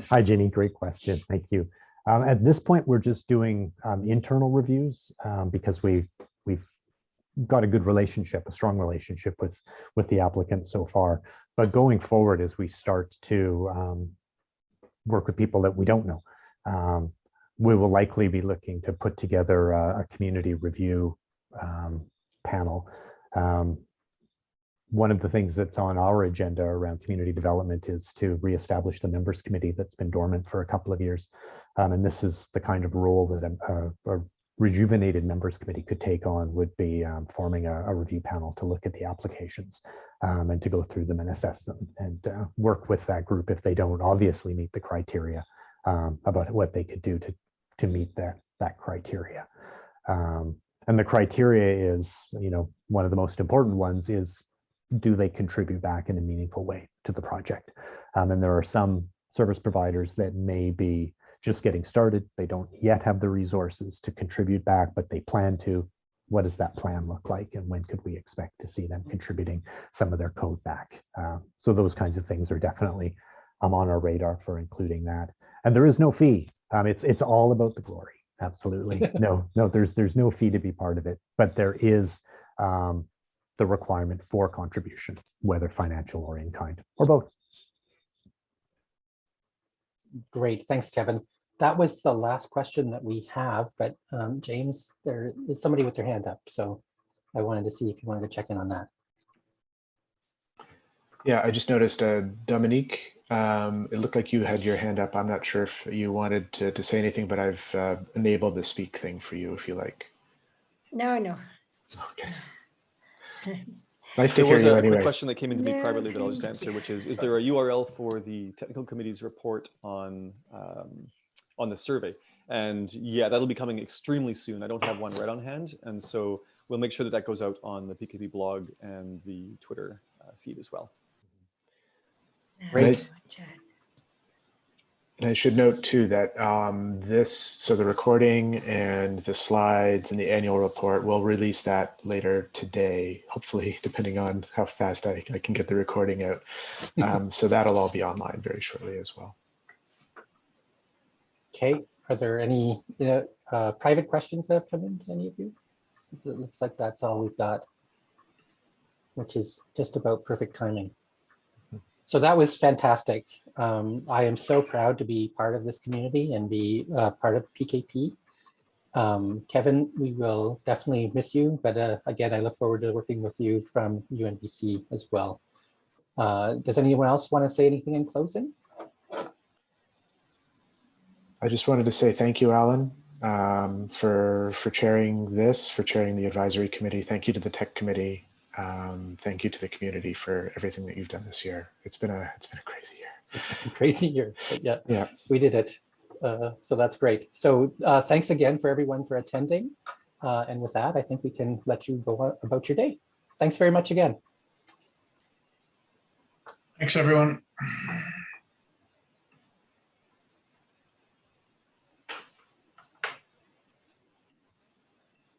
*laughs* Hi, Jenny. Great question. Thank you. Um, at this point, we're just doing um, internal reviews um, because we've we've got a good relationship, a strong relationship with with the applicant so far. But going forward, as we start to um, work with people that we don't know, um, we will likely be looking to put together a, a community review um, panel. Um, one of the things that's on our agenda around community development is to reestablish the members committee that's been dormant for a couple of years. Um, and this is the kind of role that a, a, rejuvenated members committee could take on would be um, forming a, a, review panel to look at the applications um, and to go through them and assess them and uh, work with that group if they don't obviously meet the criteria um, about what they could do to, to meet that, that criteria. Um, and the criteria is, you know, one of the most important ones is do they contribute back in a meaningful way to the project? Um, and there are some service providers that may be just getting started. They don't yet have the resources to contribute back, but they plan to. What does that plan look like? And when could we expect to see them contributing some of their code back? Um, so those kinds of things are definitely um, on our radar for including that. And there is no fee. Um, it's it's all about the glory. Absolutely. *laughs* no, no, there's there's no fee to be part of it, but there is um, the requirement for contribution, whether financial or in kind, or both. Great, thanks, Kevin. That was the last question that we have, but um, James, there is somebody with their hand up, so I wanted to see if you wanted to check in on that. Yeah, I just noticed uh, Dominique, um, it looked like you had your hand up. I'm not sure if you wanted to, to say anything, but I've uh, enabled the speak thing for you if you like. No, no. Okay. *laughs* Nice to There hear was you a quick anyway. question that came into me No, privately that I'll just answer, which is, is there a URL for the technical committee's report on, um, on the survey? And yeah, that'll be coming extremely soon. I don't have one right on hand. And so we'll make sure that that goes out on the PKP blog and the Twitter uh, feed as well. Great. And I should note too that um, this, so the recording and the slides and the annual report, we'll release that later today, hopefully, *laughs* depending on how fast I, I can get the recording out. *laughs* Um, so that'll all be online very shortly as well. Okay, are there any you know, uh, private questions that have come in to any of you? It looks like that's all we've got, which is just about perfect timing. So that was fantastic. Um, I am so proud to be part of this community and be uh, part of PKP. Um, Kevin, we will definitely miss you, but uh, again, I look forward to working with you from UNBC as well. Uh, does anyone else want to say anything in closing? I just wanted to say thank you, Alan. um, for for chairing this, for chairing the advisory committee. Thank you to the tech committee. Um, thank you to the community for everything that you've done this year. It's been a it's been a crazy year. A crazy year, but yeah, Yeah. we did it. Uh, so that's great. So uh, thanks again for everyone for attending. Uh, and with that, I think we can let you go about your day. Thanks very much again. Thanks, everyone.